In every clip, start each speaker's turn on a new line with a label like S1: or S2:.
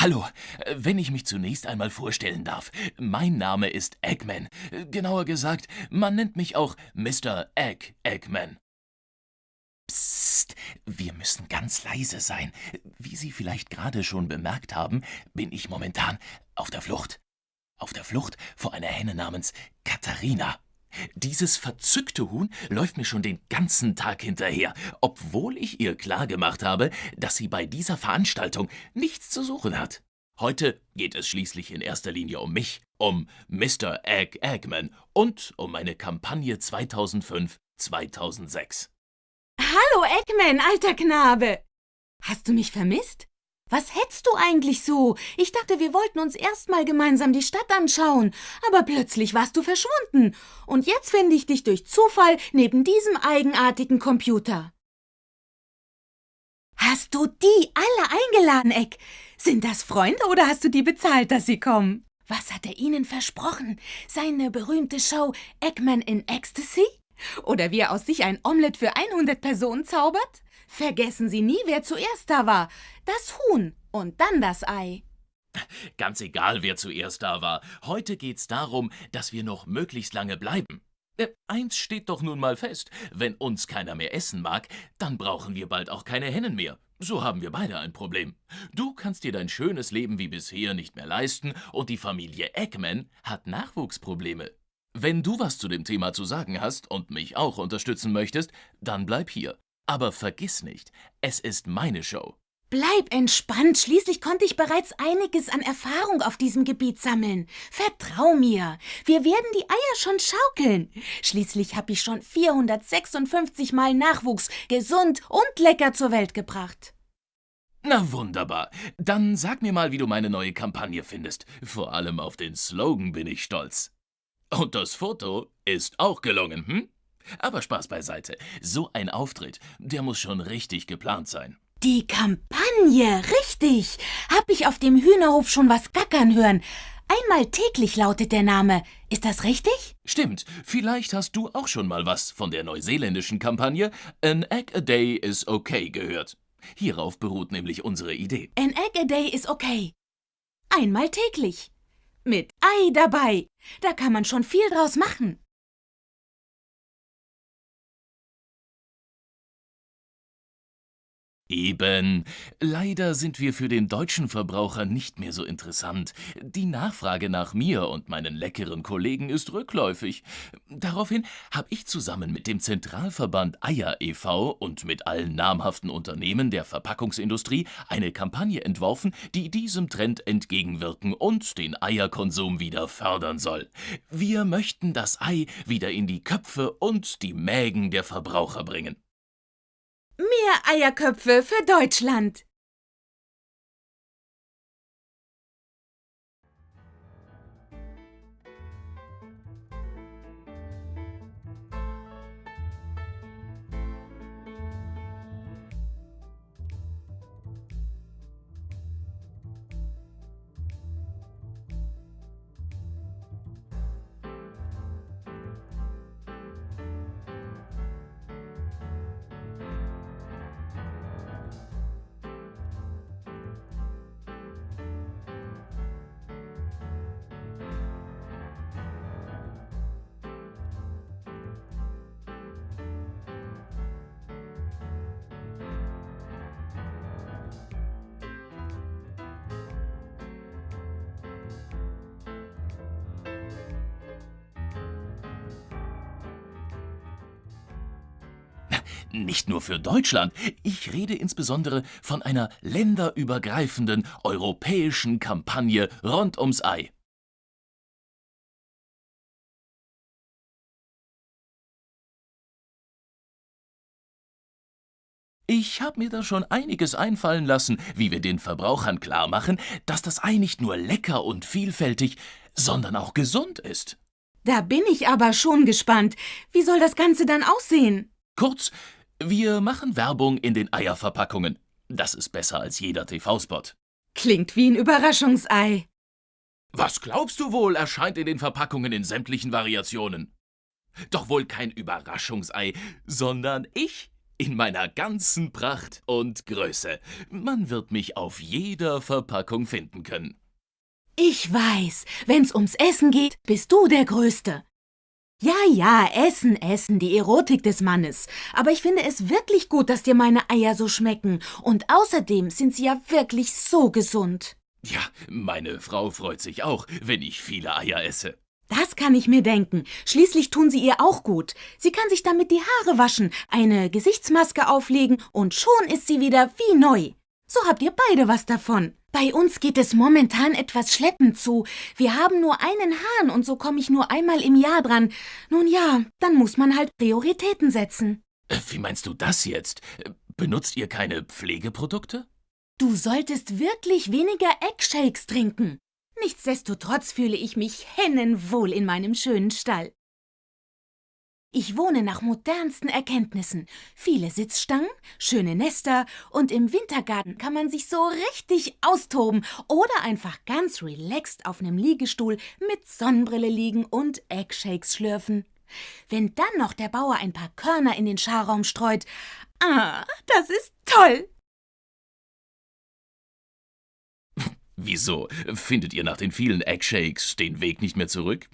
S1: Hallo, wenn ich mich zunächst einmal vorstellen darf. Mein Name ist Eggman. Genauer gesagt, man nennt mich auch Mr. Egg Eggman. Psst, wir müssen ganz leise sein. Wie Sie vielleicht gerade schon bemerkt haben, bin ich momentan auf der Flucht. Auf der Flucht vor einer Henne namens Katharina. Dieses verzückte Huhn läuft mir schon den ganzen Tag hinterher, obwohl ich ihr klargemacht habe, dass sie bei dieser Veranstaltung nichts zu suchen hat. Heute geht es schließlich in erster Linie um mich, um Mr. Egg Eggman und um meine Kampagne 2005-2006.
S2: Hallo Eggman, alter Knabe! Hast du mich vermisst? Was hetzt du eigentlich so? Ich dachte, wir wollten uns erst mal gemeinsam die Stadt anschauen. Aber plötzlich warst du verschwunden. Und jetzt finde ich dich durch Zufall neben diesem eigenartigen Computer. Hast du die alle eingeladen, Eck? Sind das Freunde oder hast du die bezahlt, dass sie kommen? Was hat er ihnen versprochen? Seine berühmte Show Eggman in Ecstasy? Oder wie er aus sich ein Omelett für 100 Personen zaubert? Vergessen Sie nie, wer zuerst da war. Das Huhn und dann das Ei.
S1: Ganz egal, wer zuerst da war. Heute geht's darum, dass wir noch möglichst lange bleiben. Äh, eins steht doch nun mal fest. Wenn uns keiner mehr essen mag, dann brauchen wir bald auch keine Hennen mehr. So haben wir beide ein Problem. Du kannst dir dein schönes Leben wie bisher nicht mehr leisten und die Familie Eggman hat Nachwuchsprobleme. Wenn du was zu dem Thema zu sagen hast und mich auch unterstützen möchtest, dann bleib hier. Aber vergiss nicht, es ist meine Show.
S2: Bleib entspannt, schließlich konnte ich bereits einiges an Erfahrung auf diesem Gebiet sammeln. Vertrau mir, wir werden die Eier schon schaukeln. Schließlich habe ich schon 456 Mal Nachwuchs gesund und lecker zur Welt gebracht.
S1: Na wunderbar. Dann sag mir mal, wie du meine neue Kampagne findest. Vor allem auf den Slogan bin ich stolz. Und das Foto ist auch gelungen, hm? Aber Spaß beiseite. So ein Auftritt, der muss schon richtig geplant sein.
S2: Die Kampagne, richtig. Hab ich auf dem Hühnerhof schon was gackern hören. Einmal täglich lautet der Name. Ist das richtig?
S1: Stimmt. Vielleicht hast du auch schon mal was von der neuseeländischen Kampagne An Egg a Day is okay gehört. Hierauf beruht nämlich unsere Idee.
S2: An Egg a Day is okay. Einmal täglich. Mit Ei dabei. Da kann man schon viel draus machen.
S1: Eben. Leider sind wir für den deutschen Verbraucher nicht mehr so interessant. Die Nachfrage nach mir und meinen leckeren Kollegen ist rückläufig. Daraufhin habe ich zusammen mit dem Zentralverband Eier e.V. und mit allen namhaften Unternehmen der Verpackungsindustrie eine Kampagne entworfen, die diesem Trend entgegenwirken und den Eierkonsum wieder fördern soll. Wir möchten das Ei wieder in die Köpfe und die Mägen der Verbraucher bringen.
S2: Mehr Eierköpfe für Deutschland!
S1: Nicht nur für Deutschland, ich rede insbesondere von einer länderübergreifenden europäischen Kampagne rund ums Ei. Ich habe mir da schon einiges einfallen lassen, wie wir den Verbrauchern klarmachen, dass das Ei nicht nur lecker und vielfältig, sondern auch gesund ist.
S2: Da bin ich aber schon gespannt. Wie soll das Ganze dann aussehen?
S1: Kurz, wir machen Werbung in den Eierverpackungen. Das ist besser als jeder TV-Spot.
S2: Klingt wie ein Überraschungsei.
S1: Was glaubst du wohl, erscheint in den Verpackungen in sämtlichen Variationen? Doch wohl kein Überraschungsei, sondern ich. In meiner ganzen Pracht und Größe. Man wird mich auf jeder Verpackung finden können.
S2: Ich weiß, wenn's ums Essen geht, bist du der Größte. Ja, ja, Essen, Essen, die Erotik des Mannes. Aber ich finde es wirklich gut, dass dir meine Eier so schmecken. Und außerdem sind sie ja wirklich so gesund.
S1: Ja, meine Frau freut sich auch, wenn ich viele Eier esse.
S2: Das kann ich mir denken. Schließlich tun sie ihr auch gut. Sie kann sich damit die Haare waschen, eine Gesichtsmaske auflegen und schon ist sie wieder wie neu. So habt ihr beide was davon. Bei uns geht es momentan etwas schleppend zu. Wir haben nur einen Hahn und so komme ich nur einmal im Jahr dran. Nun ja, dann muss man halt Prioritäten setzen.
S1: Äh, Wie meinst du das jetzt? Benutzt ihr keine Pflegeprodukte?
S2: Du solltest wirklich weniger Eggshakes trinken. Nichtsdestotrotz fühle ich mich hennenwohl in meinem schönen Stall. Ich wohne nach modernsten Erkenntnissen. Viele Sitzstangen, schöne Nester und im Wintergarten kann man sich so richtig austoben oder einfach ganz relaxed auf einem Liegestuhl mit Sonnenbrille liegen und Eggshakes schlürfen. Wenn dann noch der Bauer ein paar Körner in den Scharraum streut, ah, das ist toll.
S1: Wieso? Findet ihr nach den vielen Eggshakes den Weg nicht mehr zurück?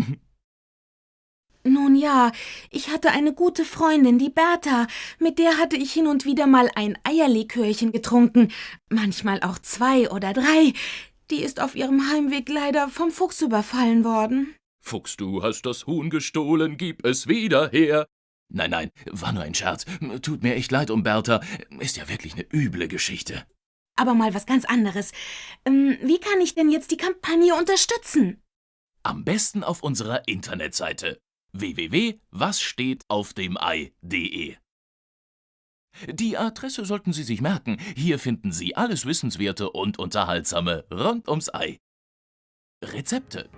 S2: Nun ja, ich hatte eine gute Freundin, die Bertha. Mit der hatte ich hin und wieder mal ein Eierlikörchen getrunken, manchmal auch zwei oder drei. Die ist auf ihrem Heimweg leider vom Fuchs überfallen worden.
S1: Fuchs, du hast das Huhn gestohlen, gib es wieder her. Nein, nein, war nur ein Scherz. Tut mir echt leid um Bertha. Ist ja wirklich eine üble Geschichte.
S2: Aber mal was ganz anderes. Ähm, wie kann ich denn jetzt die Kampagne unterstützen?
S1: Am besten auf unserer Internetseite www.wasstehtauftdemei.de. Die Adresse sollten Sie sich merken. Hier finden Sie alles Wissenswerte und Unterhaltsame rund ums Ei. Rezepte.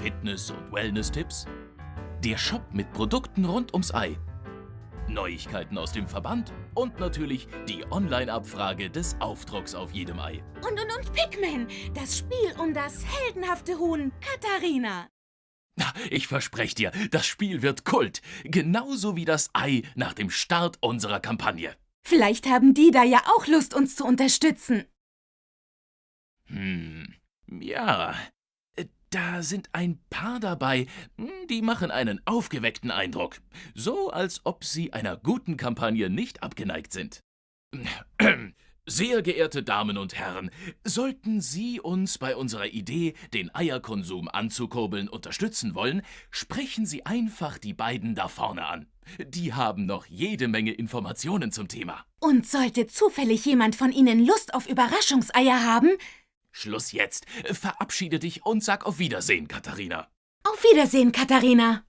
S1: Fitness- und Wellness-Tipps. Der Shop mit Produkten rund ums Ei. Neuigkeiten aus dem Verband und natürlich die Online-Abfrage des Aufdrucks auf jedem Ei.
S2: Und und und Pikmin, das Spiel um das heldenhafte Huhn Katharina.
S1: Na, Ich verspreche dir, das Spiel wird Kult. Genauso wie das Ei nach dem Start unserer Kampagne.
S2: Vielleicht haben die da ja auch Lust, uns zu unterstützen.
S1: Hm, ja. Da sind ein paar dabei, hm, die machen einen aufgeweckten Eindruck. So, als ob sie einer guten Kampagne nicht abgeneigt sind. Sehr geehrte Damen und Herren, sollten Sie uns bei unserer Idee, den Eierkonsum anzukurbeln, unterstützen wollen, sprechen Sie einfach die beiden da vorne an. Die haben noch jede Menge Informationen zum Thema.
S2: Und sollte zufällig jemand von Ihnen Lust auf Überraschungseier haben,
S1: Schluss jetzt. Verabschiede dich und sag auf Wiedersehen, Katharina.
S2: auf Wiedersehen, Katharina.